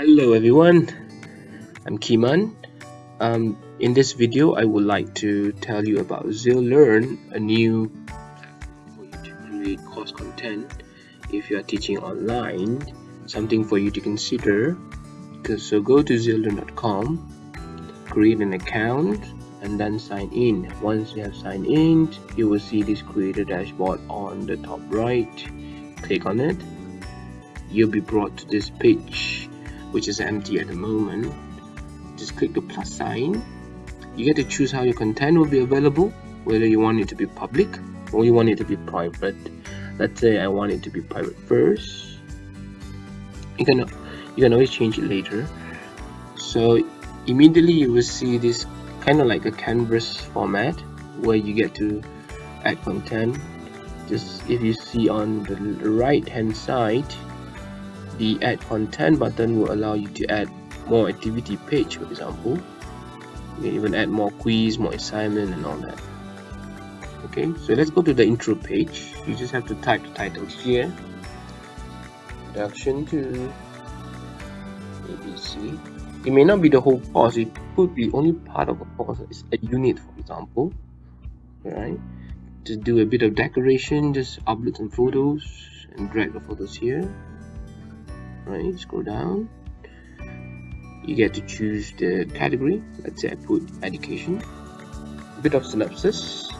Hello everyone, I'm Kiman. Um, in this video, I would like to tell you about ZealLearn, a new platform for you to create course content if you are teaching online. Something for you to consider. So go to zeallearn.com, create an account, and then sign in. Once you have signed in, you will see this creator dashboard on the top right. Click on it. You'll be brought to this page which is empty at the moment. Just click the plus sign. You get to choose how your content will be available whether you want it to be public or you want it to be private. Let's say I want it to be private first. You can you can always change it later. So immediately you will see this kind of like a canvas format where you get to add content. Just if you see on the right hand side the add content button will allow you to add more activity page for example. You can even add more quiz more assignment and all that. Okay so let's go to the intro page. You just have to type the title here. Introduction to ABC it may not be the whole course it could be only part of a course it's a unit for example. Right just do a bit of decoration just upload some photos and drag the photos here right scroll down. You get to choose the category. Let's say I put education. A bit of synopsis.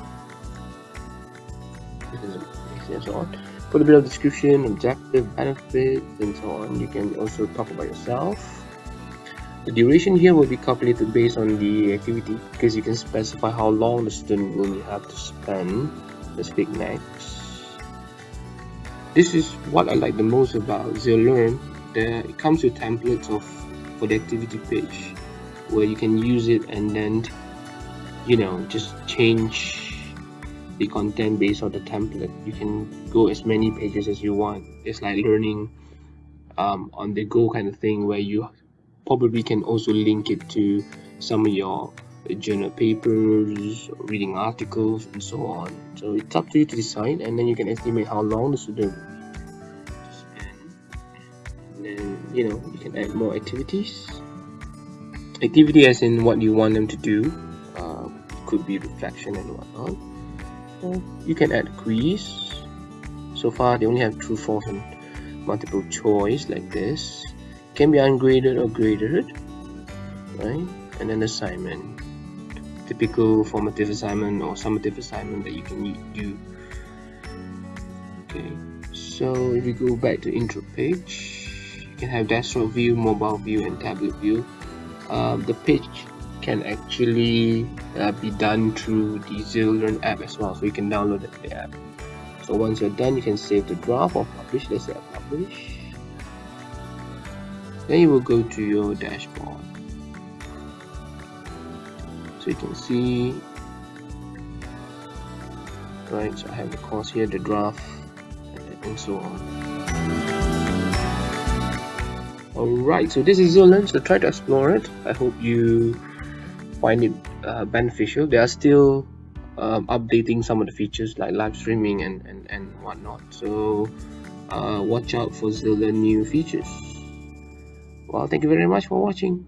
And so on. Put a bit of description objective benefits and so on. You can also talk about yourself. The duration here will be calculated based on the activity because you can specify how long the student will have to spend let's click next this is what I like the most about ZealLearn there it comes with templates of for the activity page where you can use it and then you know just change the content based on the template. You can go as many pages as you want. It's like learning um, on the go kind of thing where you probably can also link it to some of your journal papers reading articles and so on. So it's up to you to decide and then you can estimate how long the student will be. And then you know you can add more activities. Activity as in what you want them to do uh, could be reflection and whatnot. Uh, you can add quiz. So far they only have true false and multiple choice like this. Can be ungraded or graded right? And then assignment typical formative assignment or summative assignment that you can do okay so if you go back to intro page you can have desktop view, mobile view, and tablet view. Um, the page can actually uh, be done through the ZealLearn app as well, so you can download the app. So once you're done, you can save the draft or publish. Let's say publish. Then you will go to your dashboard. So you can see, right? So I have the course here, the draft, and so on. Alright, so this is ZealLearn, so try to explore it. I hope you find it uh, beneficial. They are still um, updating some of the features like live streaming and, and, and whatnot. So uh, watch out for ZealLearn new features. Well, thank you very much for watching.